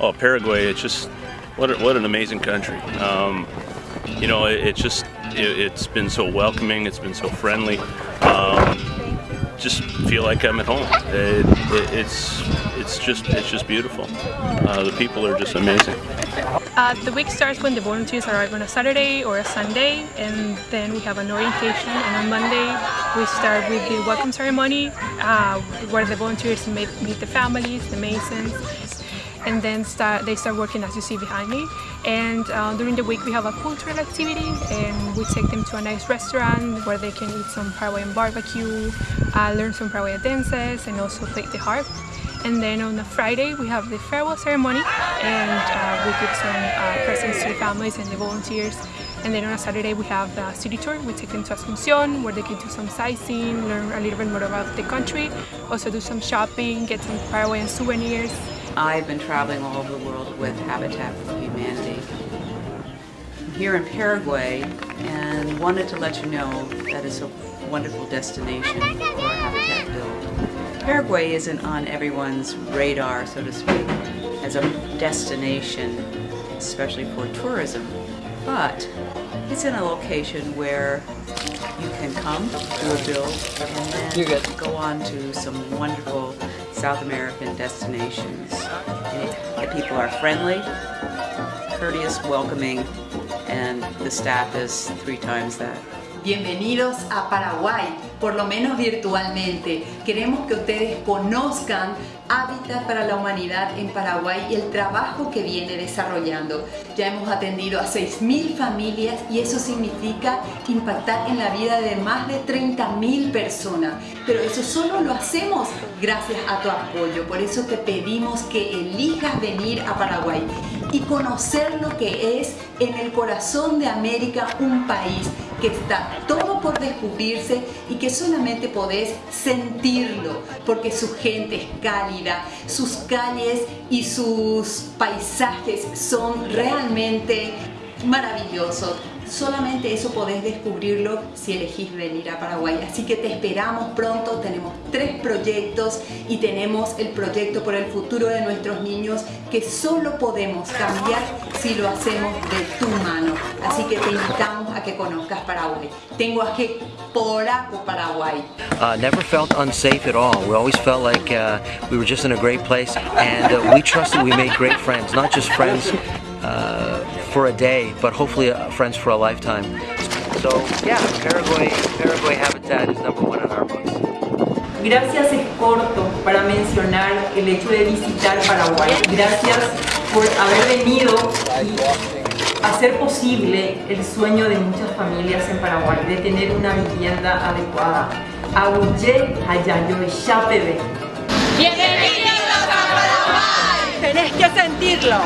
Oh, Paraguay, it's just, what, a, what an amazing country. Um, you know, it, it just, it, has been so welcoming, it's been so friendly. Um, just feel like I'm at home. It, it, it's, it's just, it's just beautiful. Uh, the people are just amazing. Uh, the week starts when the volunteers arrive on a Saturday or a Sunday and then we have an orientation and on Monday we start with the welcome ceremony uh, where the volunteers meet, meet the families, the masons and then start, they start working as you see behind me. And uh, during the week we have a cultural activity and we take them to a nice restaurant where they can eat some Paraguayan barbecue, uh, learn some Paraguayan dances and also play the harp. And then on a Friday we have the farewell ceremony and uh, we give some uh, presents to the families and the volunteers. And then on a Saturday we have the city tour, we take them to Asunción where they can do some sightseeing, learn a little bit more about the country, also do some shopping, get some Paraguayan souvenirs. I've been traveling all over the world with Habitat for Humanity. I'm here in Paraguay and wanted to let you know that it's a wonderful destination for Habitat build. Paraguay isn't on everyone's radar, so to speak, as a destination, especially for tourism. But it's in a location where you can come, do a build, and then go on to some wonderful South American destinations. The people are friendly, courteous, welcoming, and the staff is three times that. Bienvenidos a Paraguay, por lo menos virtualmente. Queremos que ustedes conozcan Hábitat para la Humanidad en Paraguay y el trabajo que viene desarrollando. Ya hemos atendido a 6.000 familias y eso significa impactar en la vida de más de 30.000 personas. Pero eso solo lo hacemos gracias a tu apoyo. Por eso te pedimos que elijas venir a Paraguay y conocer lo que es en el corazón de América un país que está todo por descubrirse y que solamente podés sentirlo porque su gente es cálida, sus calles y sus paisajes son realmente maravillosos. Solamente eso podés descubrirlo si elegís venir a Paraguay. Así que te esperamos pronto, tenemos tres proyectos y tenemos el proyecto por el futuro de nuestros niños que solo podemos cambiar si lo hacemos de tu mano. Así que te invitamos a que conozcas Paraguay. Tengo aquí Poraco, Paraguay. Uh, never felt unsafe at all. We always felt like uh, we were just in a great place and uh, we trusted we made great friends, not just friends uh, for a day, but hopefully uh, friends for a lifetime. So yeah, Paraguay, Paraguay Habitat is number one in our books. Gracias es corto para mencionar el hecho de visitar Paraguay. Gracias por haber venido y hacer posible el sueño de muchas familias en Paraguay, de tener una vivienda adecuada. Aguye Hayayo Bienvenidos a Paraguay. Tenés que sentirlo.